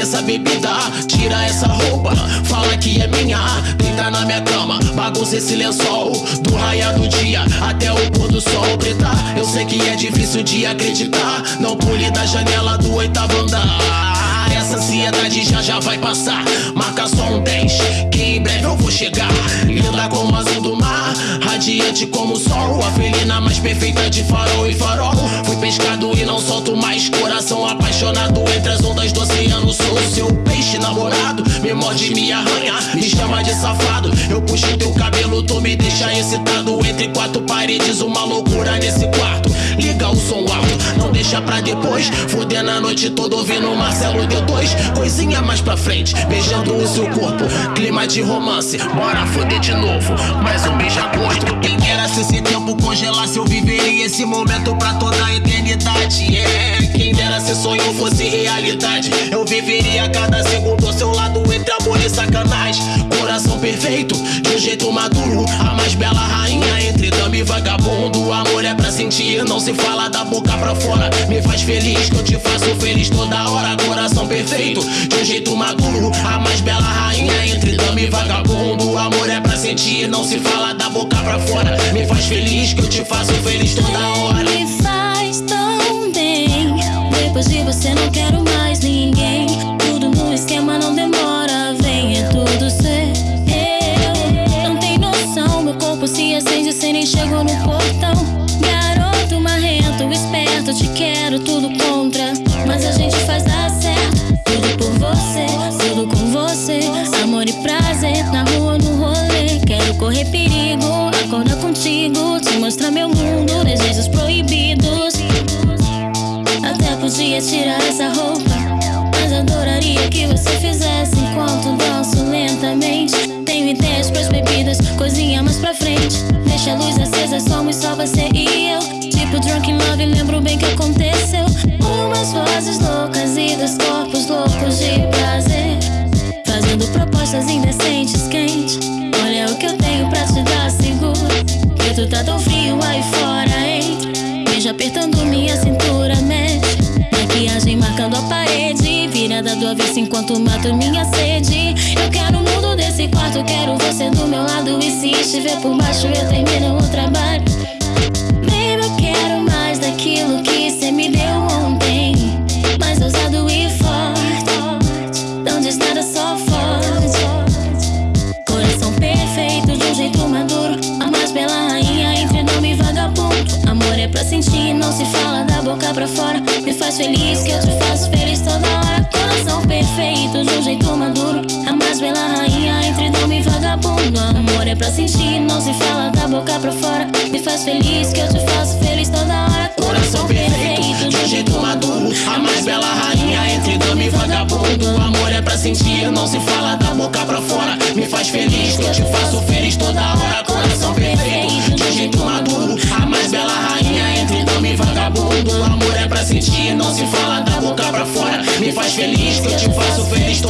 essa bebida, tira essa roupa, fala que é minha. Deita na minha cama, bagunça esse lençol. Do raia do dia até o pôr do sol, preta. Eu sei que é difícil de acreditar. Não pule da janela do oitavo andar. Essa ansiedade já já vai passar. Marca só um 10, que em breve eu vou chegar. Linda como azul do mar, radiante como o sol. A felina mais perfeita de farol e farol. Fui pescado e não solto mais. Coração safado. Eu puxo teu cabelo, tu me deixa excitado. Entre quatro paredes, uma loucura nesse quarto. Liga o som alto, não deixa pra depois. Fudendo a noite toda ouvindo Marcelo D2. Coisinha mais pra frente, beijando o seu corpo. Clima de romance, bora foder de novo. Mais um beija-gosto. Quem dera se esse tempo congelasse, eu viveria esse momento pra toda a eternidade. É, quem dera se sonho fosse realidade. Perfeito, de jeito maduro. A mais bela rainha entre dama e vagabundo. Amor é pra sentir, não se fala da boca pra fora. Me faz feliz que eu te faço feliz toda hora. Coração perfeito, de jeito maduro. A mais bela rainha entre dama e vagabundo. Amor é pra sentir, não se fala da boca pra fora. Me faz feliz que eu te faço feliz toda hora. Me faz tão bem. Depois de você não quero chegou no portão. Garoto marrento, esperto, te quero tudo contra, mas a gente faz dar certo. Tudo por você, tudo com você, amor e prazer na rua no rolê. Quero correr perigo, acordar contigo, te mostrar meu mundo, desejos proibidos. Até podia tirar essa roupa. Mas adoraria que você fizesse enquanto danço lentamente. Tenho ideias pras bebidas, coisinha mais pra frente. Avesso enquanto mato minha sede. Eu quero o mundo desse quarto, quero você do meu lado. E se estiver por baixo, eu termino o trabalho. Baby, eu quero mais daquilo que cê me deu ontem. Mais ousado e forte. Não diz nada, só forte. Coração perfeito, de um jeito maduro. A mais bela rainha entre nome e vagabundo. Amor é pra sentir, não se fala da boca pra fora. Me faz feliz que eu te faço feliz toda hora. Coração perfeito, de um jeito maduro. A mais bela rainha entre nome e vagabundo. Amor é pra sentir, não se fala da boca pra fora. Me faz feliz que eu te faço feliz toda hora. Coração perfeito, de um jeito maduro. A mais bela rainha entre dama e vagabundo. Amor é pra sentir, não se fala da boca pra fora. Me faz feliz que eu te faço feliz toda hora. Coração perfeito, de um jeito maduro. A mais bela rainha entre dama e vagabundo. Amor sentir, não se fala da boca pra fora. Me faz feliz que eu te faço feliz hora.